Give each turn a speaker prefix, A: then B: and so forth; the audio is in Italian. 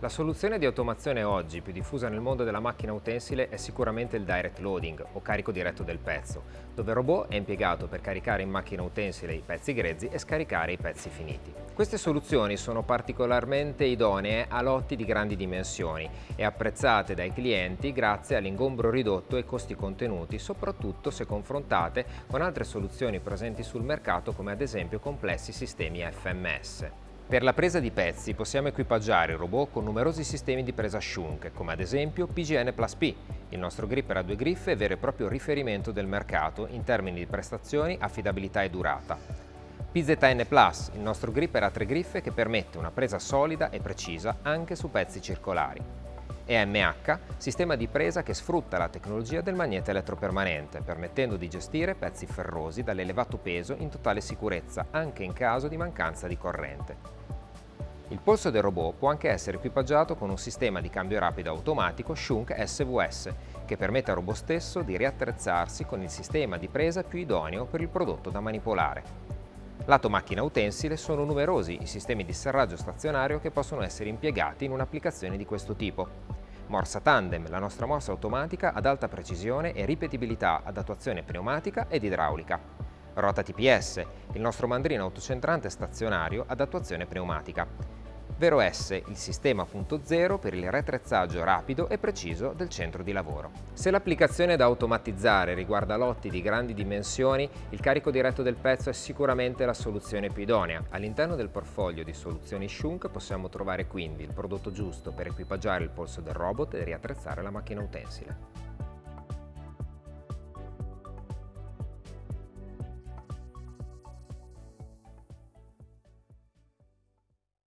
A: La soluzione di automazione oggi più diffusa nel mondo della macchina utensile è sicuramente il direct loading o carico diretto del pezzo, dove il robot è impiegato per caricare in macchina utensile i pezzi grezzi e scaricare i pezzi finiti. Queste soluzioni sono particolarmente idonee a lotti di grandi dimensioni e apprezzate dai clienti grazie all'ingombro ridotto e costi contenuti, soprattutto se confrontate con altre soluzioni presenti sul mercato come ad esempio complessi sistemi FMS. Per la presa di pezzi possiamo equipaggiare il robot con numerosi sistemi di presa Shunk, come ad esempio PGN Plus P, il nostro gripper a due griffe vero e proprio riferimento del mercato in termini di prestazioni, affidabilità e durata. PZN Plus, il nostro gripper a tre griffe che permette una presa solida e precisa anche su pezzi circolari. EMH, sistema di presa che sfrutta la tecnologia del magnete elettropermanente, permettendo di gestire pezzi ferrosi dall'elevato peso in totale sicurezza, anche in caso di mancanza di corrente. Il polso del robot può anche essere equipaggiato con un sistema di cambio rapido automatico Shunk SVS, che permette al robot stesso di riattrezzarsi con il sistema di presa più idoneo per il prodotto da manipolare. Lato macchina utensile sono numerosi i sistemi di serraggio stazionario che possono essere impiegati in un'applicazione di questo tipo. Morsa Tandem, la nostra morsa automatica ad alta precisione e ripetibilità ad attuazione pneumatica ed idraulica. Rota TPS, il nostro mandrino autocentrante stazionario ad attuazione pneumatica. Vero S, il sistema punto zero per il retrezzaggio rapido e preciso del centro di lavoro. Se l'applicazione da automatizzare riguarda lotti di grandi dimensioni, il carico diretto del pezzo è sicuramente la soluzione più idonea. All'interno del portfolio di soluzioni Shunk possiamo trovare quindi il prodotto giusto per equipaggiare il polso del robot e riattrezzare la macchina utensile.